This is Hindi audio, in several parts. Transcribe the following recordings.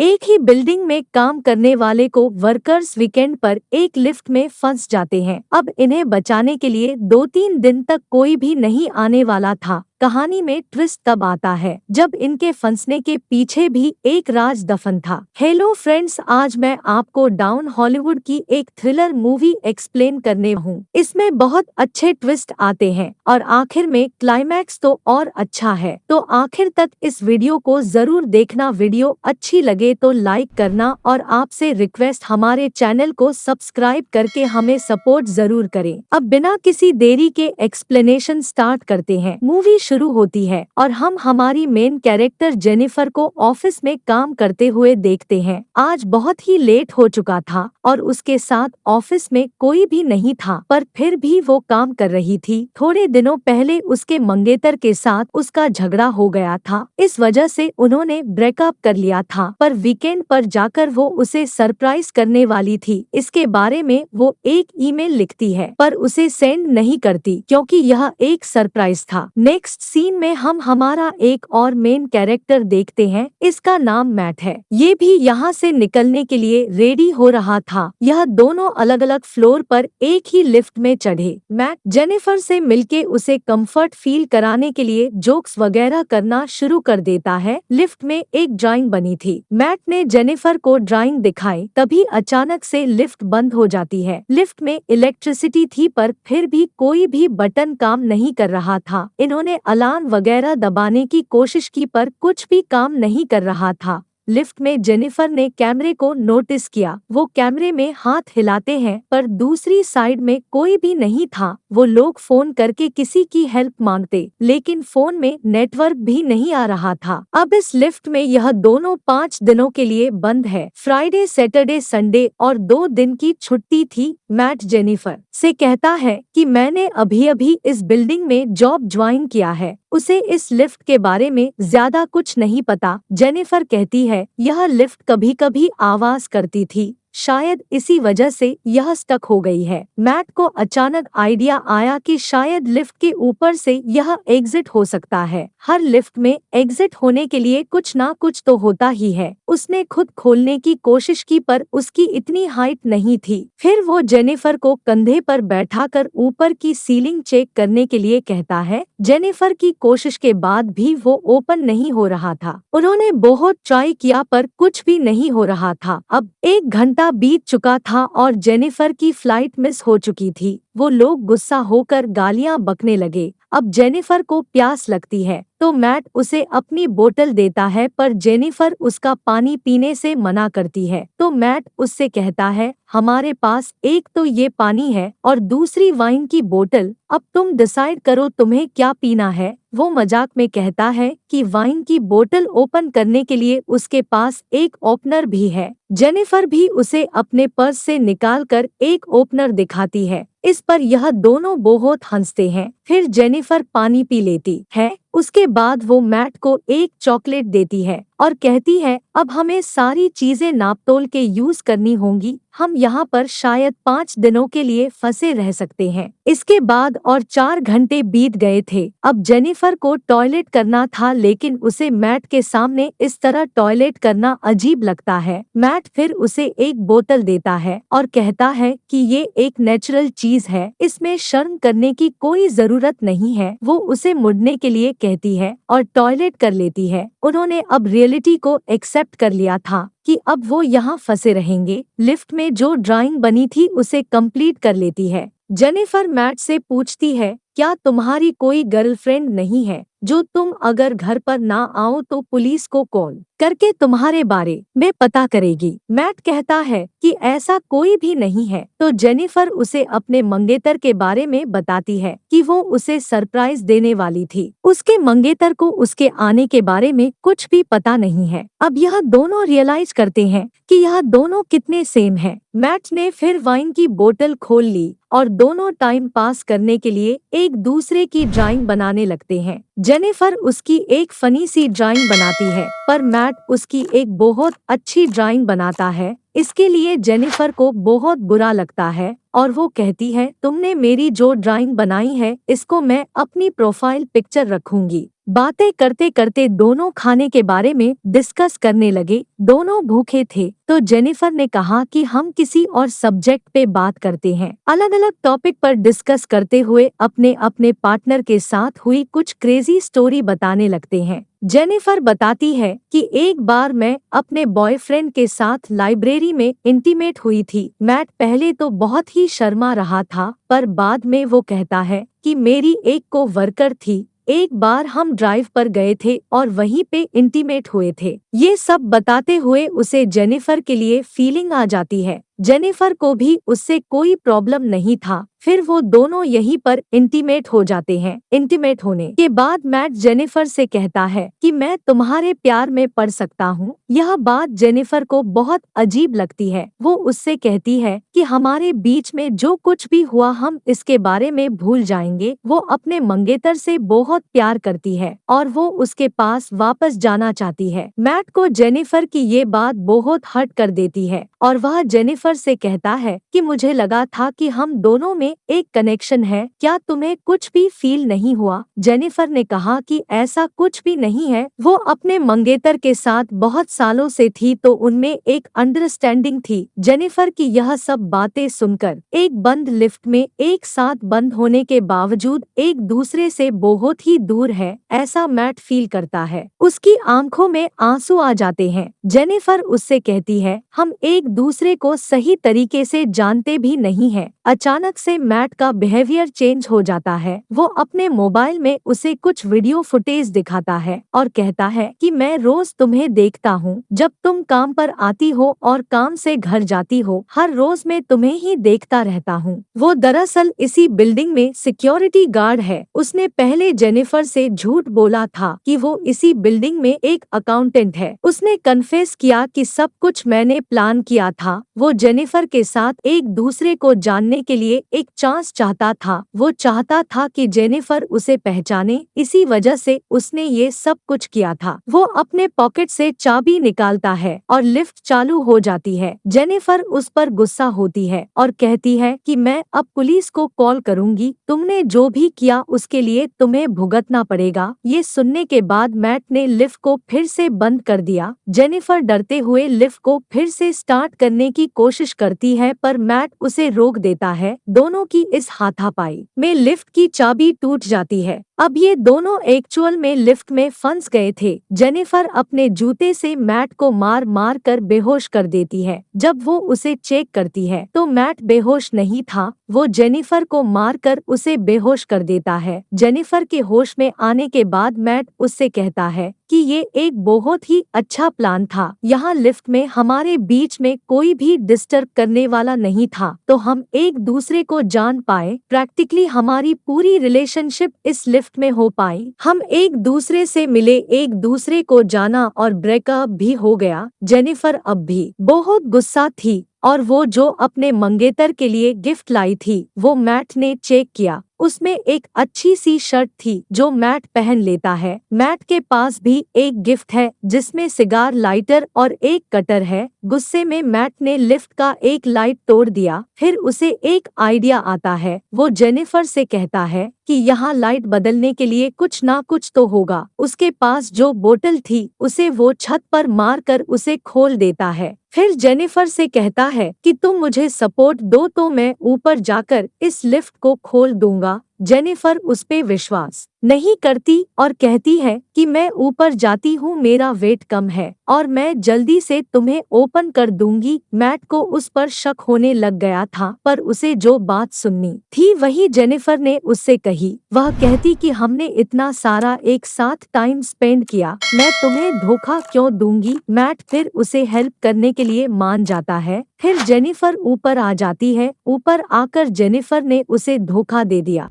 एक ही बिल्डिंग में काम करने वाले को वर्कर्स वीकेंड पर एक लिफ्ट में फंस जाते हैं। अब इन्हें बचाने के लिए दो तीन दिन तक कोई भी नहीं आने वाला था। कहानी में ट्विस्ट तब आता है, जब इनके फंसने के पीछे भी एक राज दफन था। हेलो फ्रेंड्स आज मैं आपको डाउन हॉलीवुड की एक थ्रिलर मूवी एक्सप्लेन करने हूँ। इसमें बहुत अच्छे ट्विस्ट आते हैं और आखिर में क्लाइमैक्स तो और अच्छा है। तो आखिर तक इस वीडियो को ज़रूर देखना। वीडियो अच्छी लगे तो लाइक करना और आपसे रिक्वेस्ट हमारे चैनल को सब्सक्राइब करके हमें सपोर्ट ज़रूर करें। अब बिना किसी देरी के एक्सप्लेनेशन स्टार्ट करते हैं। मूवी शुरू होती है और हम हमारी मेन कैरेक्टर जेनिफर को ऑफ़िस में काम करते हुए देखते हैं। आज बहुत ही लेट हो चुका था और उसके साथ ऑफ़िस में कोई भी नहीं था, पर फिर भी वो काम कर रही थी। थोड़े दिनों पहले उसके मंगेतर के साथ उसका झगड़ा हो गया था, इस वजह से उन्होंने ब्रेकअप कर लिया था, पर वीकेंड पर जाकर वो उसे सरप्राइज़ करने वाली थी। इसके बारे में वो एक ईमेल लिखती है, पर उसे सेंड नहीं करती, क्योंकि यह एक सरप्राइज़ था। नेक्स्ट सीन में हम हमारा एक और मेन कैरेक्टर देखते हैं, इसका नाम मैट है। ये भी यहाँ से निकलने के लिए रेडी हो रहा था। यह दोनों अलग अलग फ्लोर पर एक ही लिफ्ट में चढ़े। मैट जेनिफर से मिलके उसे कंफर्ट फील कराने के लिए जोक्स वगैरह करना शुरू कर देता है। लिफ्ट में एक ड्राइंग बनी थी। मैट ने जेनिफर को ड्राइंग दिखाई तभी अचानक से लिफ्ट बंद हो जाती है। लिफ्ट में इलेक्ट्रिसिटी थी पर फिर भी कोई भी बटन काम नहीं कर रहा था। इन्होंने अलार्म वगैरह दबाने की कोशिश की पर कुछ भी काम नहीं कर रहा था। लिफ्ट में जेनिफर ने कैमरे को नोटिस किया। वो कैमरे में हाथ हिलाते हैं, पर दूसरी साइड में कोई भी नहीं था। वो लोग फ़ोन करके किसी की हेल्प मांगते, लेकिन फ़ोन में नेटवर्क भी नहीं आ रहा था। अब इस लिफ्ट में यह दोनों पाँच दिनों के लिए बंद है। फ्राइडे, सैटरडे, संडे और दो दिन की छुट्टी थी मैट जेनिफर से कहता है कि मैंने अभी अभी इस बिल्डिंग में जॉब ज्वाइन किया है। उसे इस लिफ्ट के बारे में ज़्यादा कुछ नहीं पता। जेनिफर कहती है, यह लिफ्ट कभी कभी आवाज़ करती थी। शायद इसी वजह से यह स्टक हो गई है। मैट को अचानक आइडिया आया कि शायद लिफ्ट के ऊपर से यह एग्जिट हो सकता है। हर लिफ्ट में एग्जिट होने के लिए कुछ ना कुछ तो होता ही है। उसने खुद खोलने की कोशिश की पर उसकी इतनी हाइट नहीं थी। फिर वो जेनिफर को कंधे पर बैठाकर ऊपर की सीलिंग चेक करने के लिए कहता है। जेनिफर की कोशिश के बाद भी वो ओपन नहीं हो रहा था। उन्होंने बहुत ट्राई किया पर कुछ भी नहीं हो रहा था। अब एक घंटा घंटा बीत चुका था और जेनिफर की फ़्लाइट मिस हो चुकी थी। वो लोग गुस्सा होकर गालियाँ बकने लगे। अब जेनिफर को प्यास लगती है तो मैट उसे अपनी बोतल देता है, पर जेनिफर उसका पानी पीने से मना करती है। तो मैट उससे कहता है, हमारे पास एक तो ये पानी है और दूसरी वाइन की बोतल। अब तुम डिसाइड करो तुम्हें क्या पीना है। वो मज़ाक में कहता है कि वाइन की बोतल ओपन करने के लिए उसके पास एक ओपनर भी है। जेनिफर भी उसे अपने पर्स से निकालकर एक ओपनर दिखाती है। इस पर यह दोनों बहुत हँसते हैं। फिर जेनिफर पानी पी लेती है। उसके बाद वो मैट को एक चॉकलेट देती है और कहती है, अब हमें सारी चीज़ें नापतोल के यूज़ करनी होंगी, हम यहाँ पर शायद पाँच दिनों के लिए फंसे रह सकते हैं। इसके बाद और चार घंटे बीत गए थे। अब जेनिफर को टॉयलेट करना था, लेकिन उसे मैट के सामने इस तरह टॉयलेट करना अजीब लगता है। मैट फिर उसे एक बोतल देता है और कहता है कि ये एक नेचुरल चीज़ है, इसमें शर्म करने की कोई ज़रूरत नहीं है। वो उसे मुड़ने के लिए कहती है और टॉयलेट कर लेती है। उन्होंने अब रियलिटी को एक्सेप्ट कर लिया था कि अब वो यहाँ फंसे रहेंगे। लिफ्ट में जो ड्राइंग बनी थी उसे कंप्लीट कर लेती है। जेनिफर मैट से पूछती है, क्या तुम्हारी कोई गर्लफ्रेंड नहीं है? जो तुम अगर घर पर ना आओ तो पुलिस को कॉल करके तुम्हारे बारे में पता करेगी। मैट कहता है कि ऐसा कोई भी नहीं है। तो जेनिफर उसे अपने मंगेतर के बारे में बताती है कि वो उसे सरप्राइज़ देने वाली थी। उसके मंगेतर को उसके आने के बारे में कुछ भी पता नहीं है। अब यह दोनों रियलाइज़ करते हैं कि यह दोनों कितने सेम हैं। मैट ने फिर वाइन की बोतल खोल ली और दोनों टाइम पास करने के लिए एक दूसरे की ड्राइंग बनाने लगते हैं। जेनिफर उसकी एक फनी सी ड्राइंग बनाती है, पर मैट उसकी एक बहुत अच्छी ड्राइंग बनाता है। इसके लिए जेनिफर को बहुत बुरा लगता है, और वो कहती है, तुमने मेरी जो ड्राइंग बनाई है, इसको मैं अपनी प्रोफ़ाइल पिक्चर रखूँगी। बातें करते करते दोनों खाने के बारे में डिस्कस करने लगे। दोनों भूखे थे तो जेनिफर ने कहा कि हम किसी और सब्जेक्ट पे बात करते हैं। अलग अलग टॉपिक पर डिस्कस करते हुए अपने अपने पार्टनर के साथ हुई कुछ क्रेजी स्टोरी बताने लगते हैं। जेनिफर बताती है कि एक बार मैं अपने बॉयफ्रेंड के साथ लाइब्रेरी में इंटीमेट हुई थी। मैट पहले तो बहुत ही शर्मा रहा था, पर बाद में वो कहता है कि मेरी एक को वर्कर थी एक बार हम ड्राइव पर गए थे और वहीं पे इंटीमेट हुए थे। ये सब बताते हुए उसे जेनिफर के लिए फीलिंग आ जाती है। जेनिफर को भी उससे कोई प्रॉब्लम नहीं था। फिर वो दोनों यहीं पर इंटीमेट हो जाते हैं। इंटीमेट होने के बाद मैट जेनिफर से कहता है कि मैं तुम्हारे प्यार में पड़ सकता हूँ। यह बात जेनिफर को बहुत अजीब लगती है। वो उससे कहती है कि हमारे बीच में जो कुछ भी हुआ हम इसके बारे में भूल जाएँगे। वो अपने मंगेतर से बहुत प्यार करती है और वो उसके पास वापस जाना चाहती है। मैट को जेनिफर की ये बात बहुत हर्ट कर देती है और वह जेनिफर से कहता है कि मुझे लगा था कि हम दोनों में एक कनेक्शन है। क्या तुम्हें कुछ भी फील नहीं हुआ? जेनिफर ने कहा कि ऐसा कुछ भी नहीं है। वो अपने मंगेतर के साथ बहुत सालों से थी तो उनमें एक अंडरस्टैंडिंग थी। जेनिफर की यह सब बातें सुनकर, एक बंद लिफ्ट में एक साथ बंद होने के बावजूद एक दूसरे से बहुत ही दूर है, ऐसा मैट फील करता है। उसकी आँखों में आँसू आ जाते हैं। जेनिफर उससे कहती है, हम एक दूसरे को सही तरीके से जानते भी नहीं है। अचानक से मैट का बिहेवियर चेंज हो जाता है। वो अपने मोबाइल में उसे कुछ वीडियो फुटेज दिखाता है और कहता है कि मैं रोज तुम्हें देखता हूँ। जब तुम काम पर आती हो और काम से घर जाती हो, हर रोज मैं तुम्हें ही देखता रहता हूँ। वो दरअसल इसी बिल्डिंग में सिक्योरिटी गार्ड है। उसने पहले जेनिफर से झूठ बोला था कि वो इसी बिल्डिंग में एक अकाउंटेंट है। उसने कन्फेस किया कि सब कुछ मैंने प्लान किया था। वो जेनिफर के साथ एक दूसरे को जानने के लिए एक चांस चाहता था। वो चाहता था कि जेनिफर उसे पहचाने, इसी वजह से उसने ये सब कुछ किया था। वो अपने पॉकेट से चाबी निकालता है और लिफ्ट चालू हो जाती है। जेनिफर उस पर गुस्सा होती है और कहती है कि मैं अब पुलिस को कॉल करूँगी। तुमने जो भी किया उसके लिए तुम्हें भुगतना पड़ेगा। ये सुनने के बाद मैट ने लिफ्ट को फिर से बंद कर दिया। जेनिफर डरते हुए लिफ्ट को फिर से स्टार्ट करने की कोशिश करती है, पर मैट उसे रोक देता है। दोनों की इस हाथापाई में लिफ्ट की चाबी टूट जाती है। अब ये दोनों एक्चुअल में लिफ्ट में फंस गए थे। जेनिफर अपने जूते से मैट को मार मार कर बेहोश कर देती है। जब वो उसे चेक करती है तो मैट बेहोश नहीं था। वो जेनिफर को मार कर उसे बेहोश कर देता है। जेनिफर के होश में आने के बाद मैट उससे कहता है कि ये एक बहुत ही अच्छा प्लान था। यहाँ लिफ्ट में, हमारे बीच में कोई भी डिस्टर्ब करने वाला नहीं था। तो हम एक दूसरे को जान पाए प्रैक्टिकली हमारी पूरी रिलेशनशिप इस लिफ्ट में हो पाई। हम एक दूसरे से मिले, एक दूसरे को जाना और ब्रेकअप भी हो गया। जेनिफर अब भी बहुत गुस्सा थी और वो जो अपने मंगेतर के लिए गिफ्ट लाई थी, वो मैट ने चेक किया। उसमें एक अच्छी सी शर्ट थी जो मैट पहन लेता है। मैट के पास भी एक गिफ्ट है, जिसमें सिगार लाइटर और एक कटर है। गुस्से में मैट ने लिफ्ट का एक लाइट तोड़ दिया, फिर उसे एक आइडिया आता है। वो जेनिफर से कहता है कि यहाँ लाइट बदलने के लिए कुछ ना कुछ तो होगा। उसके पास जो बोतल थी, उसे वो छत पर मार कर उसे खोल देता है। फिर जेनिफर से कहता है कि तुम मुझे सपोर्ट दो तो मैं ऊपर जाकर इस लिफ्ट को खोल दूँगा। जेनिफर उस पे विश्वास नहीं करती और कहती है कि मैं ऊपर जाती हूँ, मेरा वेट कम है और मैं जल्दी से तुम्हें ओपन कर दूँगी। मैट को उस पर शक होने लग गया था, पर उसे जो बात सुननी थी वही जेनिफर ने उससे कही। वह कहती कि हमने इतना सारा एक साथ टाइम स्पेंड किया, मैं तुम्हें धोखा क्यों दूँगी? मैट फिर उसे हेल्प करने के लिए मान जाता है। फिर जेनिफर ऊपर आ जाती है। ऊपर आकर जेनिफर ने उसे धोखा दे दिया।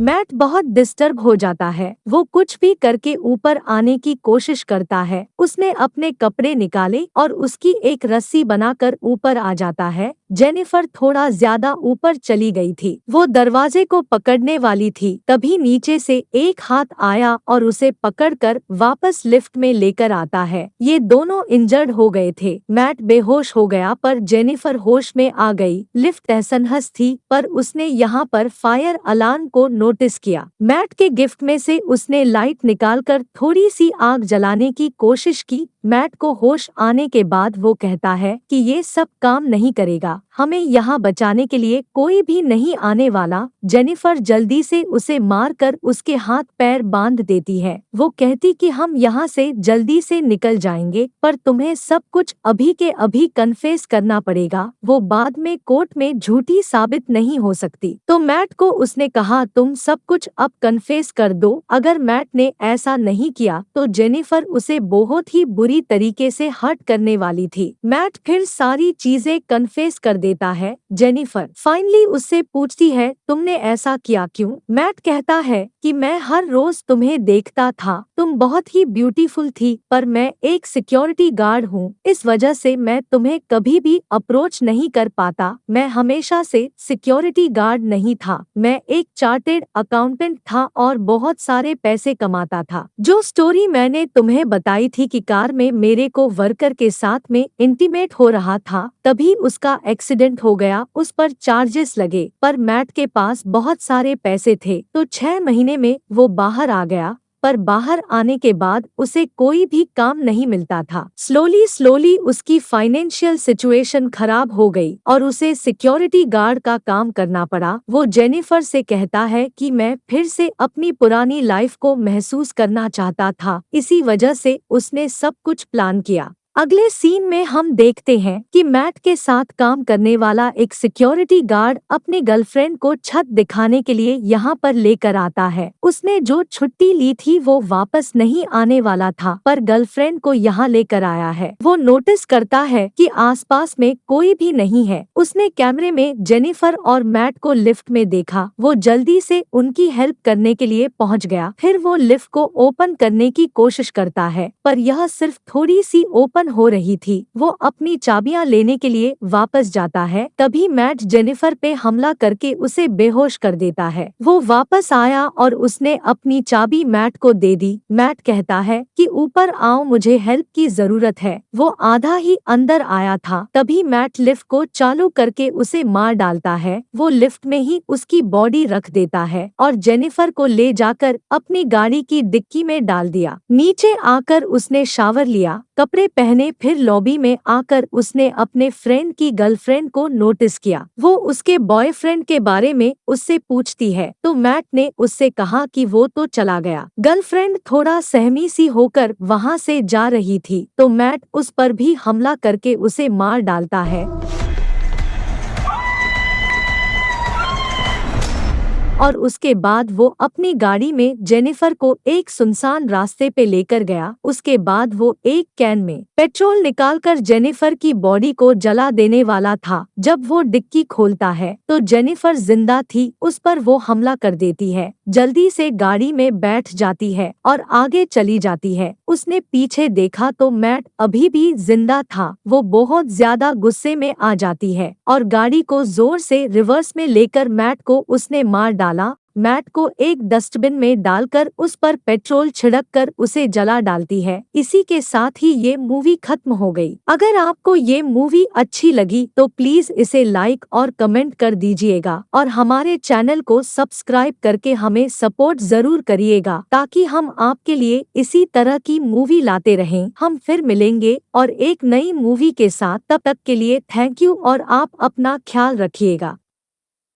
मैट बहुत डिस्टर्ब हो जाता है। वो कुछ भी करके ऊपर आने की कोशिश करता है। उसने अपने कपड़े निकाले और उसकी एक रस्सी बनाकर ऊपर आ जाता है। जेनिफर थोड़ा ज़्यादा ऊपर चली गई थी। वो दरवाजे को पकड़ने वाली थी। तभी नीचे से एक हाथ आया और उसे पकड़कर वापस लिफ्ट में लेकर आता है। ये दोनों इंजर्ड हो गए थे। मैट बेहोश हो गया पर जेनिफर होश में आ गई। लिफ्ट तहसनहस थी पर उसने यहाँ पर फायर अलार्म को नोटिस किया। मैट के गिफ्ट में से उसने लाइट निकालकर थोड़ी सी आग जलाने की कोशिश की। मैट को होश आने के बाद वो कहता है कि ये सब काम नहीं करेगा। हमें यहाँ बचाने के लिए कोई भी नहीं आने वाला, जेनिफर जल्दी से उसे मार कर उसके हाथ पैर बाँध देती है। वो कहती कि हम यहाँ से जल्दी से निकल जाएँगे, पर तुम्हें सब कुछ अभी के अभी कन्फेस करना पड़ेगा। वो बाद में कोर्ट में झूठी साबित नहीं हो सकती। तो मैट को उसने कहा, तुम सब कुछ अब कन्फेस कर दो। अगर मैट ने ऐसा नहीं किया तो जेनिफर उसे बहुत ही बुरी तरीके से हर्ट करने वाली थी। मैट फिर सारी चीज़ें कन्फेस कर देता है, जेनिफर। फाइनली उससे पूछती है, तुमने ऐसा किया क्यों? मैट कहता है कि मैं हर रोज तुम्हें देखता था। तुम बहुत ही ब्यूटीफुल थी, पर मैं एक सिक्योरिटी गार्ड हूँ। इस वजह से मैं तुम्हें कभी भी अप्रोच नहीं कर पाता। मैं हमेशा से सिक्योरिटी गार्ड नहीं था। मैं एक चार्टेड अकाउंटेंट था और बहुत सारे पैसे कमाता था। जो स्टोरी मैंने तुम्हें बताई थी कि कार में मेरे को वर्कर के साथ में इंटीमेट हो रहा था, तभी उसका एक्सीडेंट हो गया, उस पर चार्जेस लगे, पर मैट के पास बहुत सारे पैसे थे। तो छह महीने में वो बाहर आ गया, पर बाहर आने के बाद उसे कोई भी काम नहीं मिलता था। स्लोली स्लोली उसकी फाइनेंशियल सिचुएशन खराब हो गई और उसे सिक्योरिटी गार्ड का काम करना पड़ा। वो जेनिफर से कहता है कि मैं फिर से अपनी पुरानी लाइफ को महसूस करना चाहता था। इसी वजह से उसने सब कुछ प्लान किया। अगले सीन में हम देखते हैं कि मैट के साथ काम करने वाला एक सिक्योरिटी गार्ड अपने गर्लफ्रेंड को छत दिखाने के लिए यहाँ पर लेकर आता है। उसने जो छुट्टी ली थी वो वापस नहीं आने वाला था, पर गर्लफ्रेंड को यहाँ लेकर आया है। वो नोटिस करता है कि आसपास में कोई भी नहीं है। उसने कैमरे में जेनिफर और मैट को लिफ्ट में देखा। वो जल्दी से उनकी हेल्प करने के लिए पहुँच गया। फिर वो लिफ्ट को ओपन करने की कोशिश करता है, पर यह सिर्फ़ थोड़ी सी ओपन ओपन हो रही थी। वो अपनी चाबियाँ लेने के लिए वापस जाता है। तभी मैट जेनिफर पे हमला करके उसे बेहोश कर देता है। वो वापस आया और उसने अपनी चाबी मैट को दे दी। मैट कहता है कि, ऊपर आओ, मुझे हेल्प की ज़रूरत है। वो आधा ही अंदर आया था। तभी मैट लिफ्ट को चालू करके उसे मार डालता है। वो लिफ्ट में ही उसकी बॉडी रख देता है और जेनिफर को ले जाकर अपनी गाड़ी की डिक्की में डाल दिया। नीचे आकर उसने शावर लिया। कपड़े पहने फिर लॉबी में आकर उसने अपने फ्रेंड की गर्लफ्रेंड को नोटिस किया। वो उसके बॉयफ्रेंड के बारे में उससे पूछती है तो मैट ने उससे कहा कि वो तो चला गया। गर्लफ्रेंड थोड़ा सहमी सी होकर वहाँ से जा रही थी तो मैट उस पर भी हमला करके उसे मार डालता है। और उसके बाद वो अपनी गाड़ी में जेनिफर को एक सुनसान रास्ते पे लेकर गया। उसके बाद वो एक कैन में पेट्रोल निकालकर जेनिफर की बॉडी को जला देने वाला था। जब वो डिक्की खोलता है तो जेनिफर ज़िंदा थी। उस पर वो हमला कर देती है। जल्दी से गाड़ी में बैठ जाती है और आगे चली जाती है। उसने पीछे देखा तो मैट अभी भी ज़िंदा था। वो बहुत ज़्यादा गुस्से में आ जाती है और गाड़ी को ज़ोर से रिवर्स में लेकर मैट को उसने मार डाला। मैट को एक डस्टबिन में डालकर उस पर पेट्रोल छिड़क कर उसे जला डालती है। इसी के साथ ही ये मूवी खत्म हो गई। अगर आपको ये मूवी अच्छी लगी तो प्लीज़ इसे लाइक और कमेंट कर दीजिएगा और हमारे चैनल को सब्सक्राइब करके हमें सपोर्ट ज़रूर करिएगा ताकि हम आपके लिए इसी तरह की मूवी लाते रहें। हम फिर मिलेंगे और एक नई मूवी के साथ। तब तक के लिए थैंक यू और आप अपना ख्याल रखिएगा।